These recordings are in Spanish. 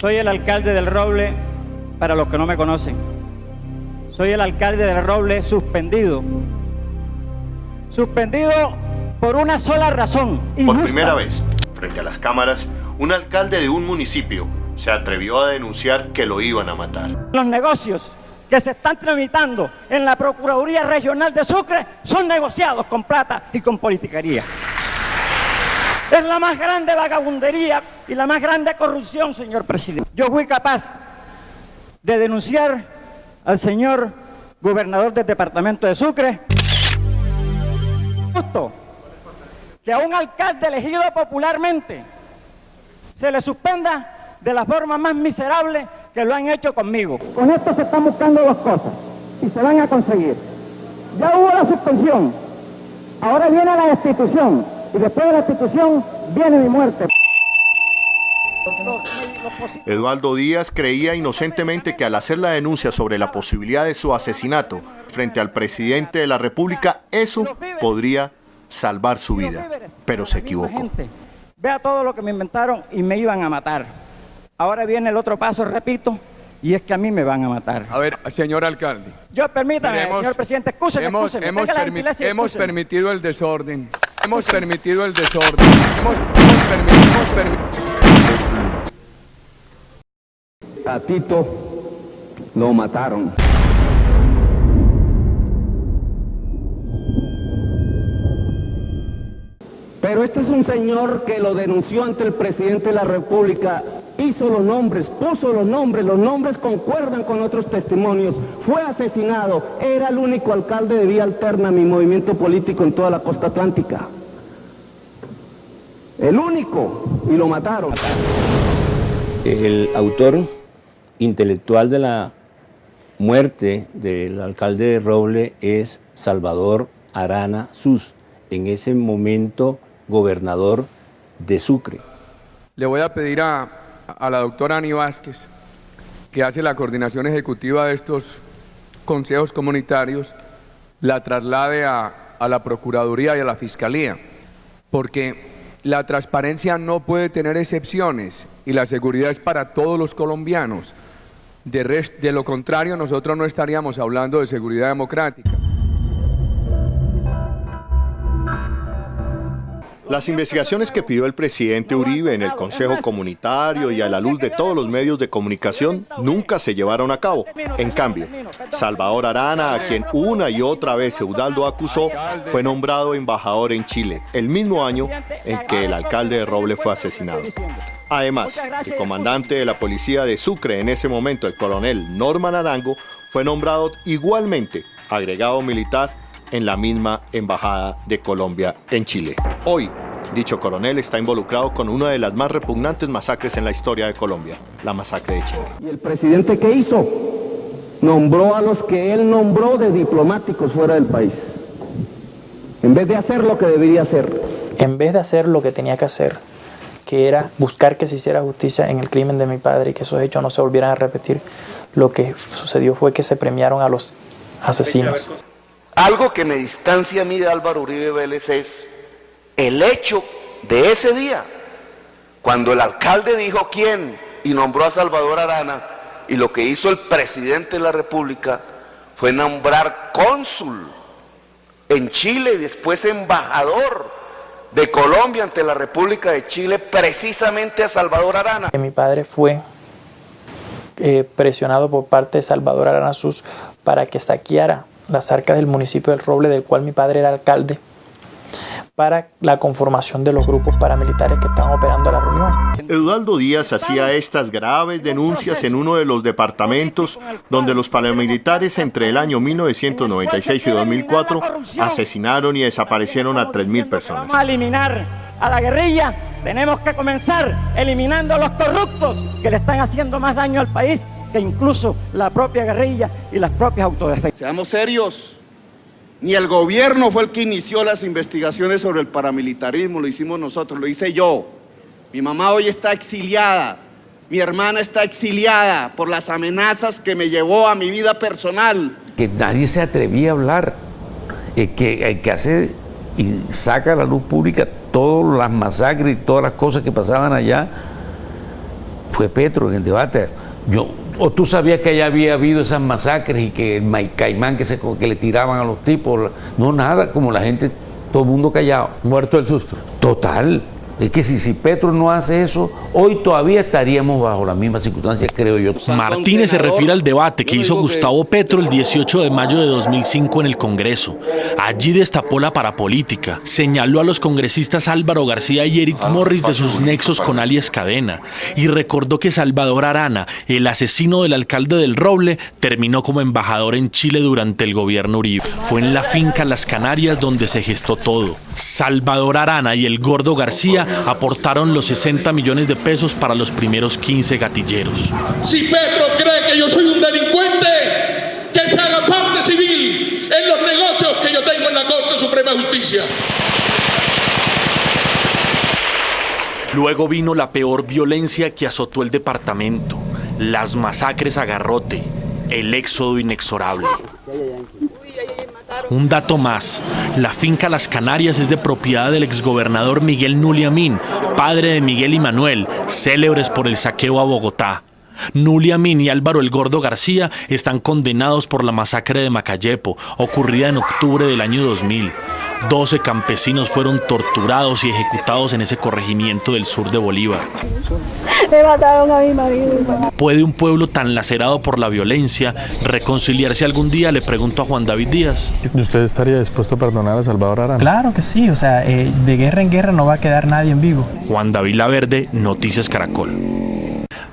Soy el alcalde del Roble, para los que no me conocen. Soy el alcalde del Roble suspendido. Suspendido por una sola razón. Por injusta. primera vez, frente a las cámaras, un alcalde de un municipio se atrevió a denunciar que lo iban a matar. Los negocios que se están tramitando en la Procuraduría Regional de Sucre son negociados con plata y con politiquería. Es la más grande vagabundería y la más grande corrupción, señor presidente. Yo fui capaz de denunciar al señor gobernador del departamento de Sucre justo que a un alcalde elegido popularmente se le suspenda de la forma más miserable que lo han hecho conmigo. Con esto se están buscando dos cosas y se van a conseguir. Ya hubo la suspensión, ahora viene la destitución y después de la destitución viene mi muerte. Eduardo Díaz creía inocentemente que al hacer la denuncia sobre la posibilidad de su asesinato frente al presidente de la República, eso podría salvar su vida. Pero se equivocó. Vea todo lo que me inventaron y me iban a matar. Ahora viene el otro paso, repito, y es que a mí me van a matar. A ver, señor alcalde. Yo, permítame, señor presidente, excúseme, hemos, excúseme. hemos, tenga la permi- gentileza y hemos excúseme. permitido el desorden. Hemos permitido el desorden. Hemos, permitido. hemos permi- A Tito lo mataron. Pero este es un señor que lo denunció ante el presidente de la República, hizo los nombres, puso los nombres, los nombres concuerdan con otros testimonios, fue asesinado, era el único alcalde de Vía Alterna, mi movimiento político en toda la costa atlántica. El único, y lo mataron. El autor intelectual de la muerte del alcalde de Roble es Salvador Arana Sus, en ese momento gobernador de Sucre. Le voy a pedir a, a la doctora Ani Vázquez, que hace la coordinación ejecutiva de estos consejos comunitarios, la traslade a, a la Procuraduría y a la Fiscalía, porque la transparencia no puede tener excepciones y la seguridad es para todos los colombianos. De, lo contrario, nosotros no estaríamos hablando de seguridad democrática. Las investigaciones que pidió el presidente Uribe en el Consejo Comunitario y a la luz de todos los medios de comunicación nunca se llevaron a cabo. En cambio, Salvador Arana, a quien una y otra vez Eudaldo acusó, fue nombrado embajador en Chile, el mismo año en que el alcalde de Roble fue asesinado. Además, el comandante de la policía de Sucre en ese momento, el coronel Norman Arango, fue nombrado igualmente agregado militar en la misma embajada de Colombia en Chile. Hoy, dicho coronel está involucrado con una de las más repugnantes masacres en la historia de Colombia, la masacre de Chile. ¿Y el presidente qué hizo? Nombró a los que él nombró de diplomáticos fuera del país. En vez de hacer lo que debería hacer. en vez de hacer lo que tenía que hacer, que era buscar que se hiciera justicia en el crimen de mi padre y que esos hechos no se volvieran a repetir, lo que sucedió fue que se premiaron a los asesinos. Algo que me distancia a mí de Álvaro Uribe Vélez es el hecho de ese día, cuando el alcalde dijo quién y nombró a Salvador Arana, y lo que hizo el presidente de la República fue nombrar cónsul en Chile y después embajador de Colombia ante la República de Chile, precisamente a Salvador Arana. Mi padre fue eh, presionado por parte de Salvador Aranazuz para que saqueara las arcas del municipio del Roble, del cual mi padre era alcalde, para la conformación de los grupos paramilitares que estaban operando la reunión. Eduardo Díaz hacía estas graves denuncias en uno de los departamentos donde los paramilitares entre el año 1996 y 2004 asesinaron y desaparecieron a 3.000 personas. Vamos a eliminar a la guerrilla. Tenemos que comenzar eliminando a los corruptos que le están haciendo más daño al país que incluso la propia guerrilla y las propias autodefensas. Seamos serios. Ni el gobierno fue el que inició las investigaciones sobre el paramilitarismo, lo hicimos nosotros, lo hice yo. Mi mamá hoy está exiliada, mi hermana está exiliada por las amenazas que me llevó a mi vida personal. que nadie se atrevía a hablar, eh, que, eh, que hace y saca a la luz pública todas las masacres y todas las cosas que pasaban allá, fue Petro en el debate. Yo, ¿O tú sabías que ya había habido esas masacres y que el caimán que, se, que le tiraban a los tipos? No, nada, como la gente, todo el mundo callado. Muerto el susto. Total. Es que si, si Petro no hace eso, hoy todavía estaríamos bajo las mismas circunstancias, creo yo. Martínez se refiere al debate que hizo Gustavo Petro el 18 de mayo de 2005 en el Congreso. Allí destapó la parapolítica, señaló a los congresistas Álvaro García y Eric Morris de sus nexos con alias Cadena y recordó que Salvador Arana, el asesino del alcalde del Roble, terminó como embajador en Chile durante el gobierno Uribe. Fue en la finca Las Canarias donde se gestó todo. Salvador Arana y el Gordo García aportaron los 60 millones de pesos para los primeros 15 gatilleros. Si Petro cree que yo soy un delincuente, que se haga parte civil en los negocios que yo tengo en la Corte Suprema de Justicia. Luego vino la peor violencia que azotó el departamento, las masacres a garrote, el éxodo inexorable. Un dato más, la finca Las Canarias es de propiedad del exgobernador Miguel Nuliamín, padre de Miguel y Manuel, célebres por el saqueo a Bogotá. Nuliamín y Álvaro el Gordo García están condenados por la masacre de Macayepo, ocurrida en octubre del año 2000. 12 campesinos fueron torturados y ejecutados en ese corregimiento del sur de Bolívar. Me mataron a mi marido. ¿Puede un pueblo tan lacerado por la violencia reconciliarse algún día? Le pregunto a Juan David Díaz. ¿Usted estaría dispuesto a perdonar a Salvador Arana? Claro que sí, o sea, eh, de guerra en guerra no va a quedar nadie en vivo. Juan David Laverde, Noticias Caracol.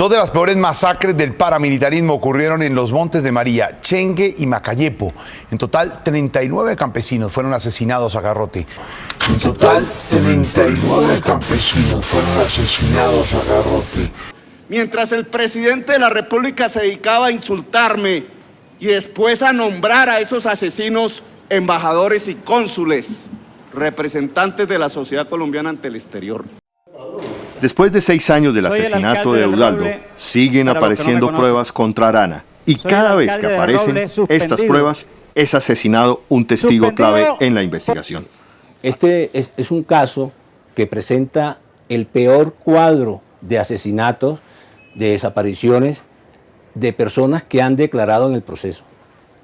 Dos de las peores masacres del paramilitarismo ocurrieron en los Montes de María, Chengue y Macayepo. En total, 39 campesinos fueron asesinados a garrote. En total, 39 campesinos fueron asesinados a garrote. Mientras el presidente de la República se dedicaba a insultarme y después a nombrar a esos asesinos embajadores y cónsules, representantes de la sociedad colombiana ante el exterior. Después de seis años del asesinato de Eudaldo, siguen apareciendo pruebas contra Arana. Y cada vez que aparecen estas pruebas, es asesinado un testigo clave en la investigación. Este es, es un caso que presenta el peor cuadro de asesinatos, de desapariciones de personas que han declarado en el proceso.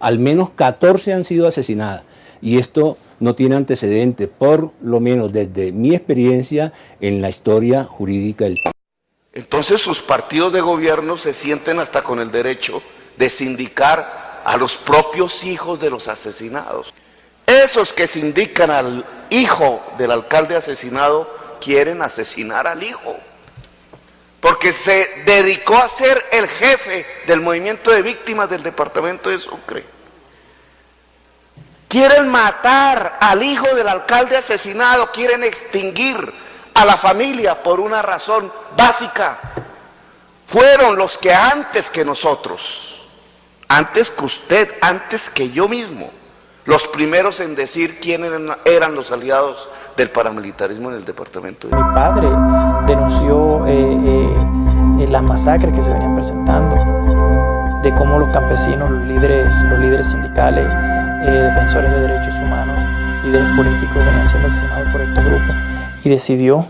Al menos 14 han sido asesinadas. Y esto no tiene antecedentes, por lo menos desde mi experiencia en la historia jurídica del país. Entonces sus partidos de gobierno se sienten hasta con el derecho de sindicar a los propios hijos de los asesinados. Esos que sindican al hijo del alcalde asesinado quieren asesinar al hijo. Porque se dedicó a ser el jefe del movimiento de víctimas del departamento de Sucre. Quieren matar al hijo del alcalde asesinado, quieren extinguir a la familia por una razón básica. Fueron los que antes que nosotros, antes que usted, antes que yo mismo, los primeros en decir quiénes eran los aliados del paramilitarismo en el departamento. Mi padre denunció eh, eh, las masacres que se venían presentando, de cómo los campesinos, los líderes, los líderes sindicales, eh, defensores de derechos humanos, líderes políticos venían siendo asesinados por estos grupos y decidió,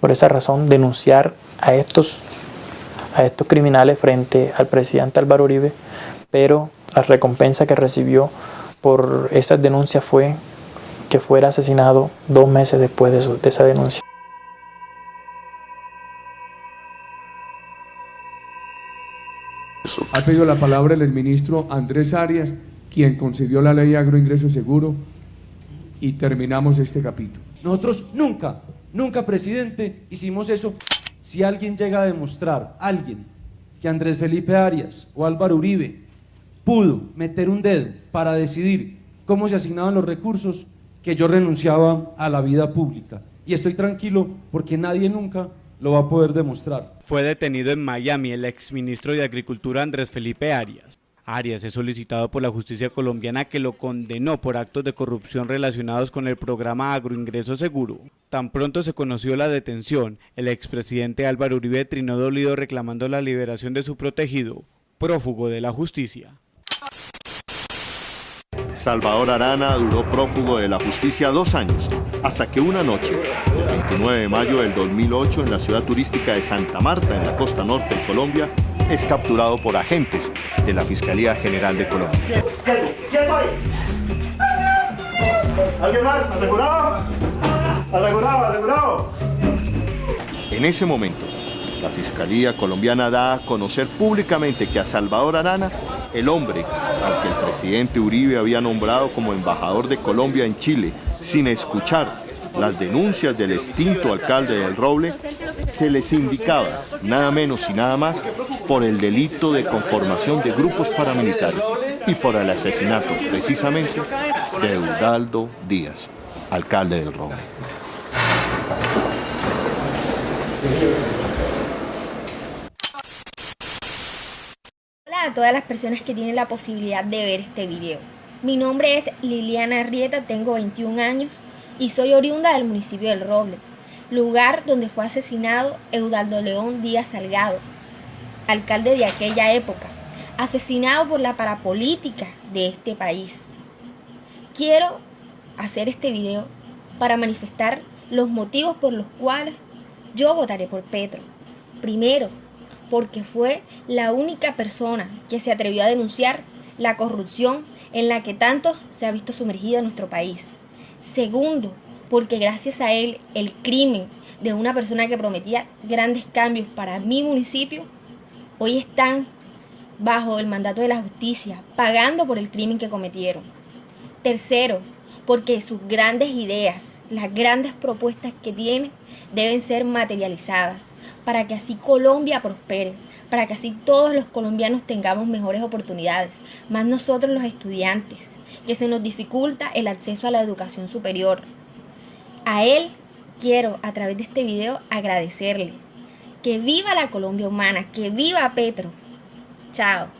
por esa razón, denunciar a estos, a estos criminales frente al presidente Álvaro Uribe, pero la recompensa que recibió por esas denuncias fue que fuera asesinado dos meses después de, esa denuncia. Ha pedido la palabra el ministro Andrés Arias, quien concibió la ley agroingreso seguro y terminamos este capítulo. Nosotros nunca, nunca, presidente, hicimos eso. Si alguien llega a demostrar, alguien, que Andrés Felipe Arias o Álvaro Uribe pudo meter un dedo para decidir cómo se asignaban los recursos, que yo renunciaba a la vida pública. Y estoy tranquilo porque nadie nunca lo va a poder demostrar. Fue detenido en Miami el exministro de Agricultura Andrés Felipe Arias. Arias es solicitado por la justicia colombiana que lo condenó por actos de corrupción relacionados con el programa Agroingreso Seguro. Tan pronto se conoció la detención, el expresidente Álvaro Uribe trinó dolido reclamando la liberación de su protegido, prófugo de la justicia. Salvador Arana duró prófugo de la justicia dos años, hasta que una noche, el 29 de mayo del 2008, en la ciudad turística de Santa Marta, en la costa norte de Colombia, es capturado por agentes de la Fiscalía General de Colombia. ¿Alguien más? ¿Asegurado? ¿Asegurado? ¿Asegurado? En ese momento, la Fiscalía colombiana da a conocer públicamente que a Salvador Arana, el hombre al que el presidente Uribe había nombrado como embajador de Colombia en Chile, sin escuchar las denuncias del extinto alcalde del Roble, se les indicaba nada menos y nada más por el delito de conformación de grupos paramilitares y por el asesinato precisamente de Eudaldo Díaz, alcalde del Roble. Hola a todas las personas que tienen la posibilidad de ver este video. Mi nombre es Liliana Arrieta, tengo 21 años y soy oriunda del municipio del Roble, lugar donde fue asesinado Eudaldo León Díaz Salgado, alcalde de aquella época, asesinado por la parapolítica de este país. Quiero hacer este video para manifestar los motivos por los cuales yo votaré por Petro. Primero, porque fue la única persona que se atrevió a denunciar la corrupción en la que tanto se ha visto sumergido nuestro país. Segundo, porque gracias a él el crimen de una persona que prometía grandes cambios para mi municipio, hoy están bajo el mandato de la justicia, pagando por el crimen que cometieron. Tercero, porque sus grandes ideas, las grandes propuestas que tiene, deben ser materializadas para que así Colombia prospere, para que así todos los colombianos tengamos mejores oportunidades, más nosotros los estudiantes, que se nos dificulta el acceso a la educación superior. A él quiero a través de este video agradecerle. Que viva la Colombia humana, que viva Petro. Chao.